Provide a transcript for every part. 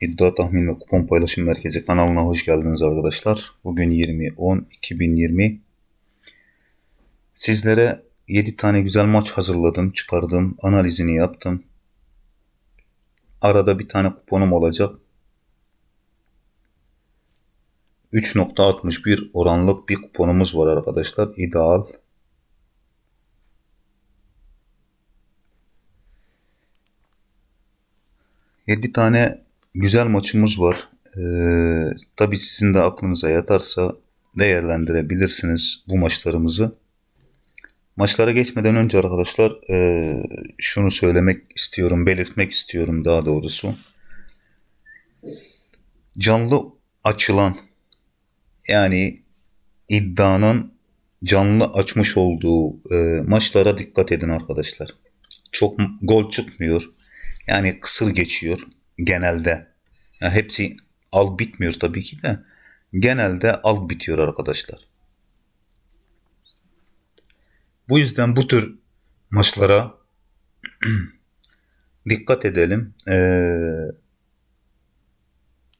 İddia Tahmin ve Kupon Paylaşım Merkezi kanalına hoş geldiniz arkadaşlar. Bugün 20.10.2020. Sizlere 7 tane güzel maç hazırladım, çıkardım, analizini yaptım. Arada bir tane kuponum olacak. 3.61 oranlık bir kuponumuz var arkadaşlar. İdeal. Yedi tane güzel maçımız var. Ee, tabii sizin de aklınıza yatarsa değerlendirebilirsiniz bu maçlarımızı. Maçlara geçmeden önce arkadaşlar e, şunu söylemek istiyorum, belirtmek istiyorum daha doğrusu. Canlı açılan yani iddianın canlı açmış olduğu e, maçlara dikkat edin arkadaşlar. Çok gol çıkmıyor. Yani kısır geçiyor genelde. Yani hepsi al bitmiyor tabii ki de. Genelde al bitiyor arkadaşlar. Bu yüzden bu tür maçlara dikkat edelim. Ee,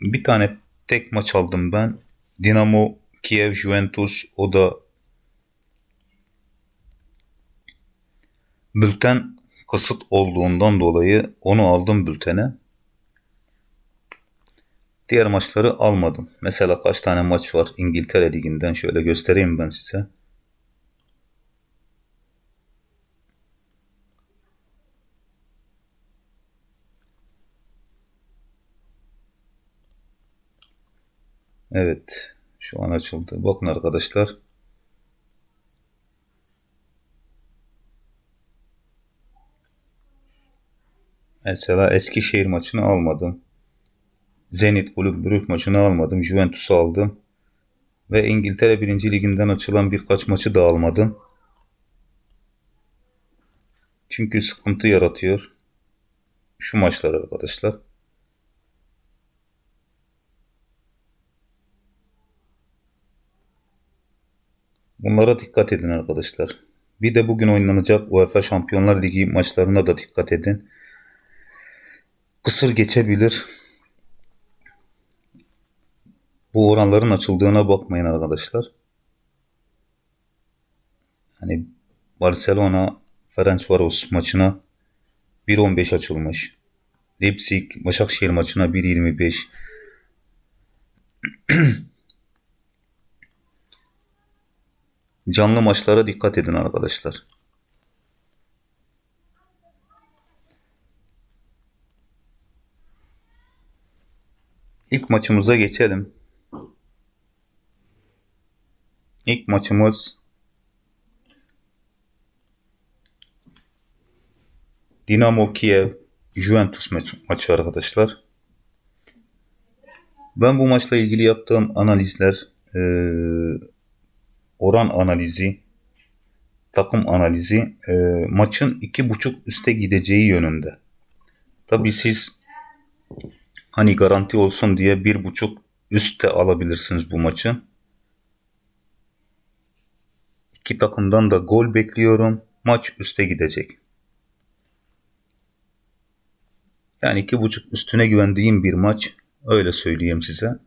bir tane tek maç aldım ben. Dinamo Kiev Juventus o da bülten kasıt olduğundan dolayı onu aldım bültene. Diğer maçları almadım. Mesela kaç tane maç var İngiltere Ligi'nden şöyle göstereyim ben size. Evet. Şu an açıldı. Bakın arkadaşlar. Mesela Eskişehir maçını almadım. Zenit Brügge maçını almadım. Juventus'u aldım. Ve İngiltere 1. Liginden açılan birkaç maçı da almadım. Çünkü sıkıntı yaratıyor. Şu maçlar arkadaşlar. Bunlara dikkat edin arkadaşlar. Bir de bugün oynanacak UEFA Şampiyonlar Ligi maçlarına da dikkat edin. Kısır geçebilir. Bu oranların açıldığına bakmayın arkadaşlar. Hani Barcelona Ferencvaros maçına 1.15 açılmış. Leipzig Başakşehir maçına 1.25. Canlı maçlara dikkat edin arkadaşlar. İlk maçımıza geçelim. İlk maçımız Dinamo Kiev Juventus maçı, arkadaşlar. Ben bu maçla ilgili yaptığım analizler e, oran analizi takım analizi e, maçın iki buçuk üste gideceği yönünde. Tabi siz hani garanti olsun diye bir buçuk üstte alabilirsiniz bu maçı. İki takımdan da gol bekliyorum. Maç üste gidecek. Yani iki buçuk üstüne güvendiğim bir maç. Öyle söyleyeyim size.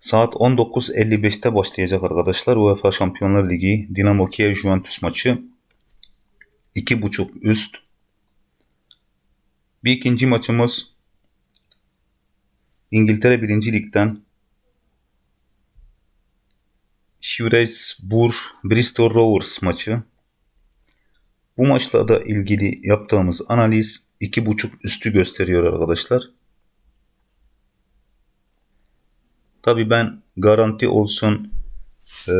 Saat 19.55'te başlayacak arkadaşlar. UEFA Şampiyonlar Ligi Dinamo Kiev Juventus maçı. 2.5 üst. Bir ikinci maçımız İngiltere 1. Lig'den Shrewsbury Bristol Rovers maçı. Bu maçla da ilgili yaptığımız analiz 2.5 üstü gösteriyor arkadaşlar. Tabi ben garanti olsun e,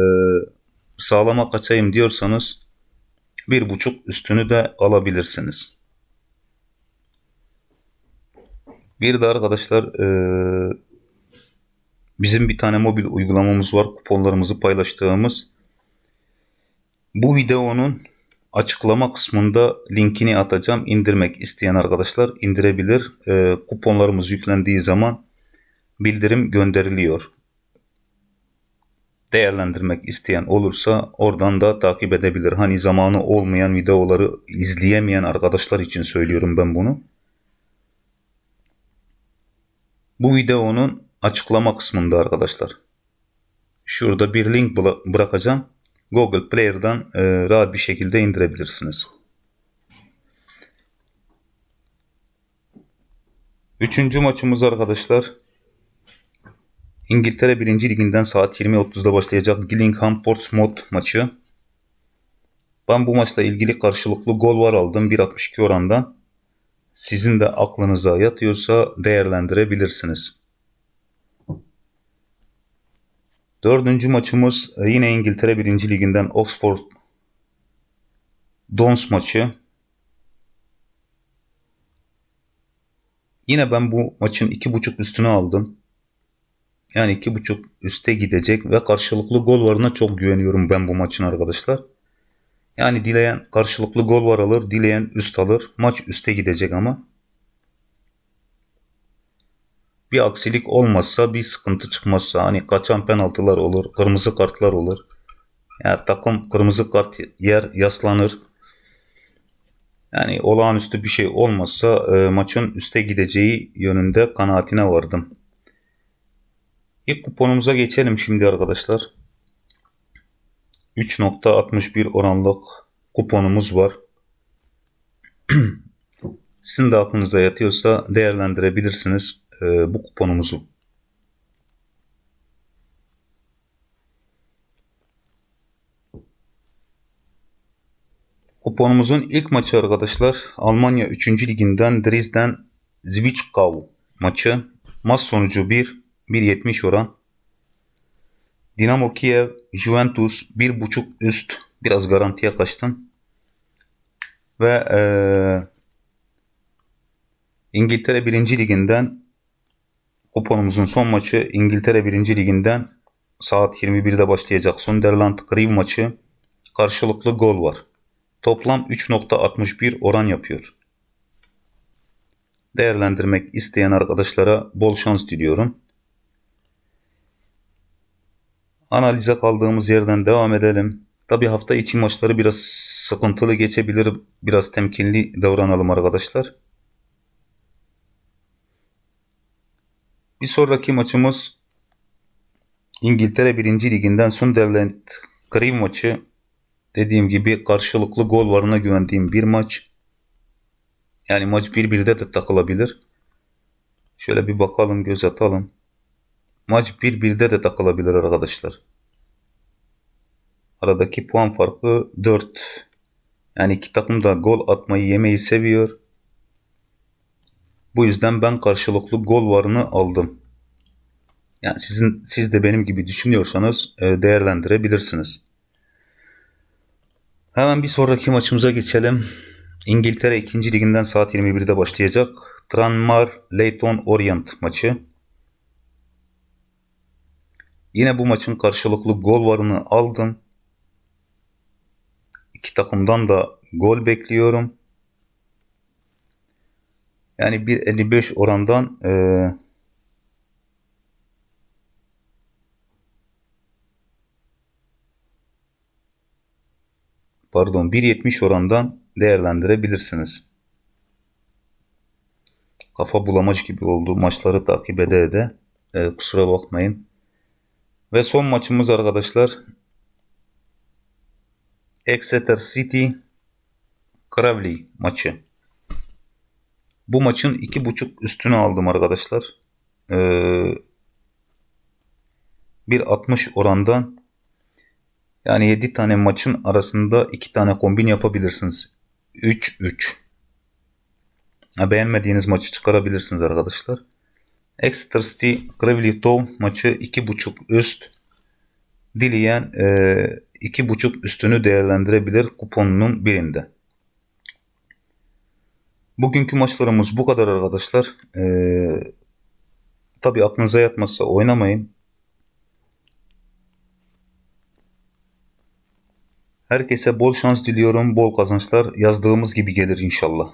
sağlama kaçayım diyorsanız bir buçuk üstünü de alabilirsiniz. Bir de arkadaşlar e, bizim bir tane mobil uygulamamız var. Kuponlarımızı paylaştığımız. Bu videonun açıklama kısmında linkini atacağım. İndirmek isteyen arkadaşlar indirebilir. E, kuponlarımız yüklendiği zaman bildirim gönderiliyor. Değerlendirmek isteyen olursa oradan da takip edebilir. Hani zamanı olmayan videoları izleyemeyen arkadaşlar için söylüyorum ben bunu. Bu videonun açıklama kısmında arkadaşlar. Şurada bir link bıra- bırakacağım. Google Player'dan e, rahat bir şekilde indirebilirsiniz. Üçüncü maçımız arkadaşlar. İngiltere 1. Liginden saat 20.30'da başlayacak Gillingham Portsmouth maçı. Ben bu maçla ilgili karşılıklı gol var aldım 1.62 orandan. Sizin de aklınıza yatıyorsa değerlendirebilirsiniz. Dördüncü maçımız e, yine İngiltere 1. Liginden Oxford Dons maçı. Yine ben bu maçın 2.5 üstüne aldım. Yani 2.5 üste gidecek ve karşılıklı gol varına çok güveniyorum ben bu maçın arkadaşlar. Yani dileyen karşılıklı gol var alır, dileyen üst alır. Maç üste gidecek ama. Bir aksilik olmazsa, bir sıkıntı çıkmazsa hani kaçan penaltılar olur, kırmızı kartlar olur. Yani takım kırmızı kart yer yaslanır. Yani olağanüstü bir şey olmazsa e, maçın üste gideceği yönünde kanaatine vardım. İlk kuponumuza geçelim şimdi arkadaşlar. 3.61 oranlık kuponumuz var. Sizin de aklınıza yatıyorsa değerlendirebilirsiniz e, bu kuponumuzu. Kuponumuzun ilk maçı arkadaşlar Almanya 3. liginden Dresden Zwickau maçı. Maç sonucu 1, 1.70 oran. Dinamo Kiev, Juventus 1.5 üst. Biraz garantiye kaçtım. Ve ee, İngiltere 1. Liginden kuponumuzun son maçı İngiltere 1. Liginden saat 21'de başlayacak Sunderland Crew maçı. Karşılıklı gol var. Toplam 3.61 oran yapıyor. Değerlendirmek isteyen arkadaşlara bol şans diliyorum. Analize kaldığımız yerden devam edelim. Tabi hafta içi maçları biraz sıkıntılı geçebilir. Biraz temkinli davranalım arkadaşlar. Bir sonraki maçımız İngiltere 1. Liginden Sunderland Crew maçı. Dediğim gibi karşılıklı gol varına güvendiğim bir maç. Yani maç 1-1'de de takılabilir. Şöyle bir bakalım göz atalım. Maç 1-1'de de takılabilir arkadaşlar. Aradaki puan farkı 4. Yani iki takım da gol atmayı yemeyi seviyor. Bu yüzden ben karşılıklı gol varını aldım. Yani sizin siz de benim gibi düşünüyorsanız e, değerlendirebilirsiniz. Hemen bir sonraki maçımıza geçelim. İngiltere 2. liginden saat 21'de başlayacak. Tranmere Leyton Orient maçı. Yine bu maçın karşılıklı gol varını aldım. İki takımdan da gol bekliyorum. Yani 1.55 orandan e, pardon 1.70 orandan değerlendirebilirsiniz. Kafa bulamaç gibi oldu. Maçları takip ede ede. E, kusura bakmayın. Ve son maçımız arkadaşlar. Exeter City Cravley maçı. Bu maçın 2.5 üstünü aldım arkadaşlar. Ee, 1.60 orandan yani 7 tane maçın arasında 2 tane kombin yapabilirsiniz. 3-3. Beğenmediğiniz maçı çıkarabilirsiniz arkadaşlar. Exeter City Gravely Town maçı 2.5 üst. Dileyen e, 2.5 üstünü değerlendirebilir kuponunun birinde. Bugünkü maçlarımız bu kadar arkadaşlar. Ee, Tabi aklınıza yatmazsa oynamayın. Herkese bol şans diliyorum, bol kazançlar. Yazdığımız gibi gelir inşallah.